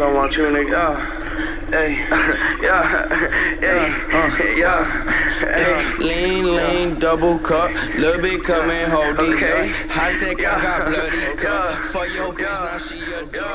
I want you to, uh, yeah, hey, uh, yeah, uh, hey, yeah, hey. Lean, lean, double cup, little bit coming, hold it Okay. up. High tech, I got bloody cup. For your bitch, now she a dog.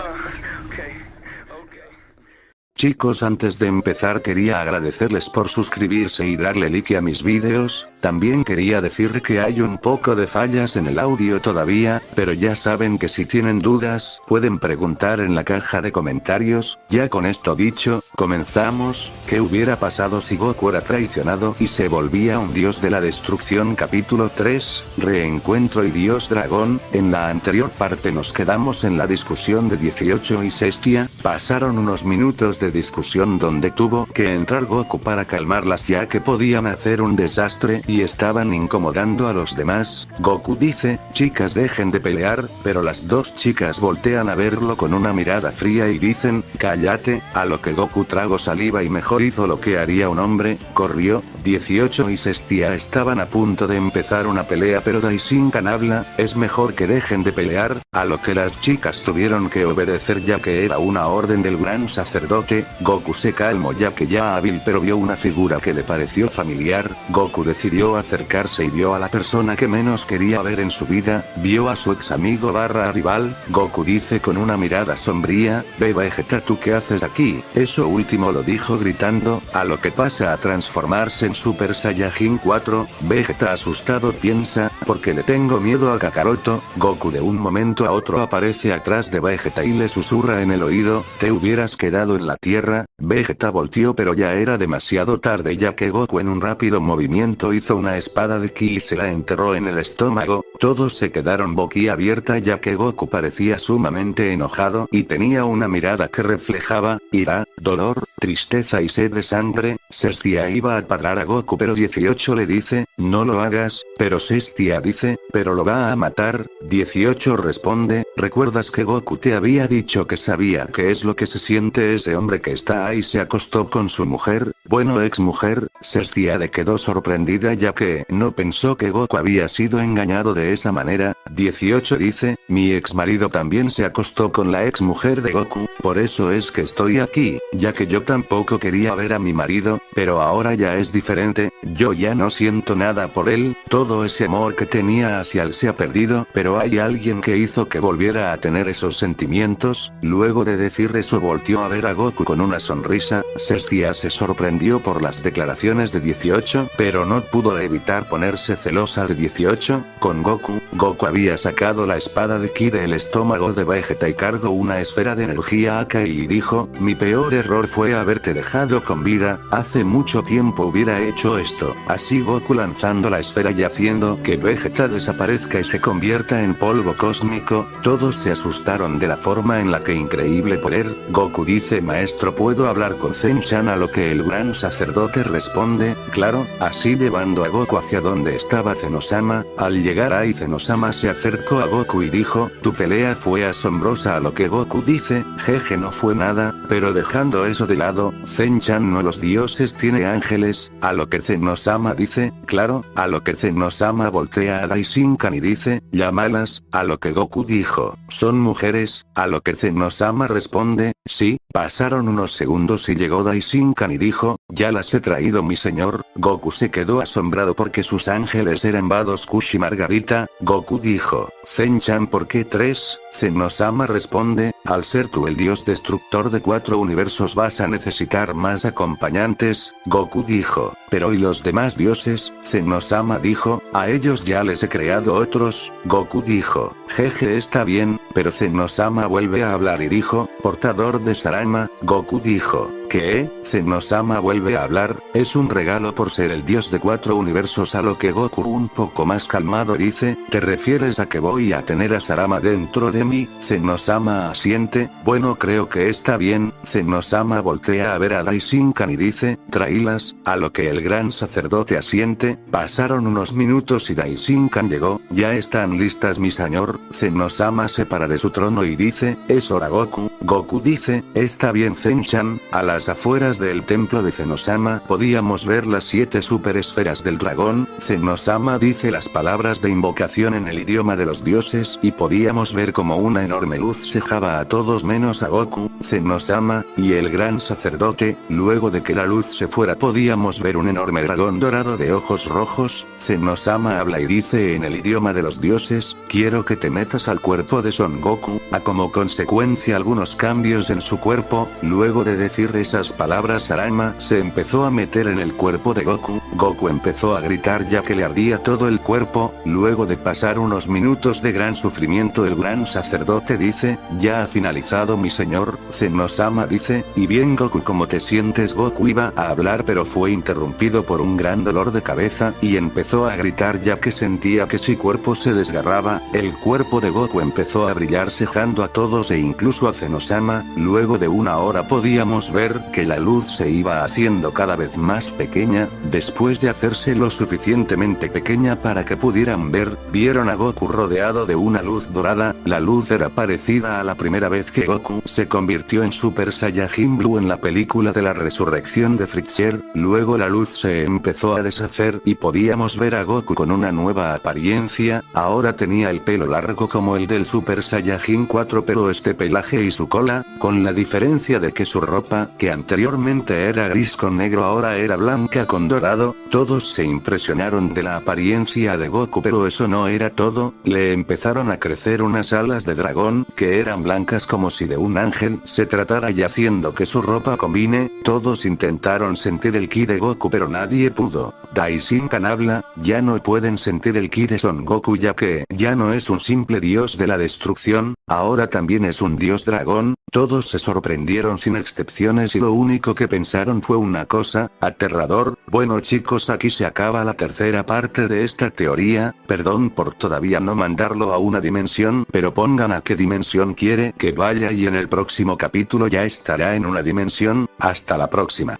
Chicos antes de empezar quería agradecerles por suscribirse y darle like a mis vídeos, también quería decir que hay un poco de fallas en el audio todavía, pero ya saben que si tienen dudas, pueden preguntar en la caja de comentarios, ya con esto dicho, comenzamos, ¿qué hubiera pasado si Goku era traicionado y se volvía un dios de la destrucción capítulo 3, reencuentro y dios dragón, en la anterior parte nos quedamos en la discusión de 18 y Sestia, pasaron unos minutos de discusión donde tuvo que entrar Goku para calmarlas ya que podían hacer un desastre y estaban incomodando a los demás, Goku dice, chicas dejen de pelear, pero las dos chicas voltean a verlo con una mirada fría y dicen, cállate, a lo que Goku trago saliva y mejor hizo lo que haría un hombre, corrió, 18 y Sestia estaban a punto de empezar una pelea pero Daishinkan habla, es mejor que dejen de pelear, a lo que las chicas tuvieron que obedecer ya que era una orden del gran sacerdote, Goku se calmó ya que ya hábil pero vio una figura que le pareció familiar, Goku decidió acercarse y vio a la persona que menos quería ver en su vida, vio a su ex amigo barra rival, Goku dice con una mirada sombría, ve Vegeta tú qué haces aquí, eso último lo dijo gritando, a lo que pasa a transformarse en Super Saiyajin 4, Vegeta asustado piensa, porque le tengo miedo a Kakaroto, Goku de un momento a otro aparece atrás de Vegeta y le susurra en el oído, te hubieras quedado en la tierra, Vegeta volteó pero ya era demasiado tarde ya que Goku en un rápido movimiento hizo una espada de ki y se la enterró en el estómago, todos se quedaron boquiabierta ya que Goku parecía sumamente enojado y tenía una mirada que reflejaba, ira, dolor, tristeza y sed de sangre, Sestia iba a parar a Goku pero 18 le dice, no lo hagas, pero Sestia dice, pero lo va a matar, 18 responde, ¿recuerdas que Goku te había dicho que sabía qué es lo que se siente ese hombre que está ahí se acostó con su mujer, bueno ex mujer, Sestia le quedó sorprendida ya que no pensó que Goku había sido engañado de esa manera, 18 dice, mi ex marido también se acostó con la ex mujer de Goku, por eso es que estoy aquí, ya que yo tampoco quería ver a mi marido, pero ahora ya es diferente, yo ya no siento nada por él, todo ese amor que tenía hacia él se ha perdido, pero hay alguien que hizo que volviera a tener esos sentimientos, luego de decir eso volteó a ver a Goku con una sonrisa, Sestia se sorprendió por las declaraciones de 18, pero no pudo evitar ponerse celosa de 18, con Goku, Goku había sacado la espada de Ki del estómago de Vegeta y cargó una esfera de energía a Kai y dijo, mi peor error fue haberte dejado con vida, hace mucho tiempo hubiera hecho esto, así Goku lanzando la esfera y haciendo que Vegeta desaparezca y se convierta en polvo cósmico, todos se asustaron de la forma en la que increíble poder, Goku dice maestro puedo hablar con Zen-chan a lo que el gran sacerdote responde, claro, así llevando a Goku hacia donde estaba Zenosama, al llegar ahí Zenosama se acercó a Goku y dijo, tu pelea fue asombrosa a lo que Goku dice, jeje no fue nada, pero dejando eso de lado, Zen-chan no los dioses tiene ángeles, a lo que Zenosama dice, claro, a lo que Zenosama voltea a Daishinkan y dice, llámalas, a lo que Goku dijo, son mujeres, a lo que Zenosama responde, sí, pasaron unos segundos y llegó Daishinkan y dijo, ya las he traído mi señor, Goku se quedó asombrado porque sus ángeles eran Vados Kush y Margarita, Goku dijo, Zen-chan ¿por qué tres? Zenosama responde, al ser tú el dios destructor de cuatro universos vas a necesitar más acompañantes, Goku dijo, pero ¿y los demás dioses? Zenosama dijo, a ellos ya les he creado otros, Goku dijo, jeje está bien, pero Zenosama vuelve a hablar y dijo, portador de Sarama, Goku dijo, ¿qué? Zenosama vuelve a hablar, es un regalo por ser el dios de cuatro universos a lo que Goku un poco más calmado dice, ¿te refieres a que voy a tener a Sarama dentro de mí? Zenosama asiente, bueno creo que está bien, Zenosama voltea a ver a Daishinkan y dice, tráilas, a lo que el gran sacerdote asiente, pasaron unos minutos y Daishinkan llegó, ya están listas mi señor, Zenosama se para de su trono y dice, es hora Goku, Goku dice, está bien Zen-chan, a las afueras del templo de Zenosama podíamos ver las siete superesferas del dragón, Zenosama dice las palabras de invocación en el idioma de los dioses y podíamos ver como una enorme luz sejaba a todos menos a Goku, Zenosama, y el gran sacerdote, luego de que la luz se fuera podíamos ver un enorme dragón dorado de ojos rojos, Zenosama habla y dice en el idioma de los dioses, quiero que te metas al cuerpo de Son Goku, a como consecuencia algunos cambios en su cuerpo, luego de decir esas palabras Arama se empezó a meter en el cuerpo de Goku, Goku empezó a gritar ya que le ardía todo el cuerpo, luego de pasar unos minutos de gran sufrimiento el gran sacerdote dice, ya ha finalizado mi señor, Zenosama dice, y bien Goku ¿cómo te sientes Goku iba a hablar pero fue interrumpido por un gran dolor de cabeza y empezó a gritar ya que sentía que su cuerpo se desgarraba, el cuerpo de Goku empezó a brillar cejando a todos e incluso a Zenosama, luego de una hora podíamos ver que la luz se iba haciendo cada vez más pequeña, después de hacerse lo suficientemente pequeña para que pudieran ver, vieron a Goku rodeado de una luz dorada, la luz era parecida a la primera vez que Goku se convirtió en Super Saiyajin Blue en la película de la resurrección de Freezer, luego la luz se empezó a deshacer y podíamos ver a Goku con una nueva apariencia, ahora tenía el pelo largo como el del Super Saiyajin 4 pero este pelaje y su cola, con la diferencia de que su ropa, que anteriormente era gris con negro ahora era blanca con dorado, todos se impresionaron de la apariencia de Goku pero eso no era todo, le empezaron a crecer unas alas de dragón, que eran blancas como si de un ángel. Se tratara y haciendo que su ropa combine, todos intentaron sentir el ki de Goku pero nadie pudo. Daishinkan habla, ya no pueden sentir el ki de Son Goku ya que ya no es un simple dios de la destrucción, ahora también es un dios dragón, todos se sorprendieron sin excepciones y lo único que pensaron fue una cosa, aterrador, bueno chicos aquí se acaba la tercera parte de esta teoría, perdón por todavía no mandarlo a una dimensión pero pongan a qué dimensión quiere que vaya y en el próximo capítulo ya estará en una dimensión, hasta la próxima.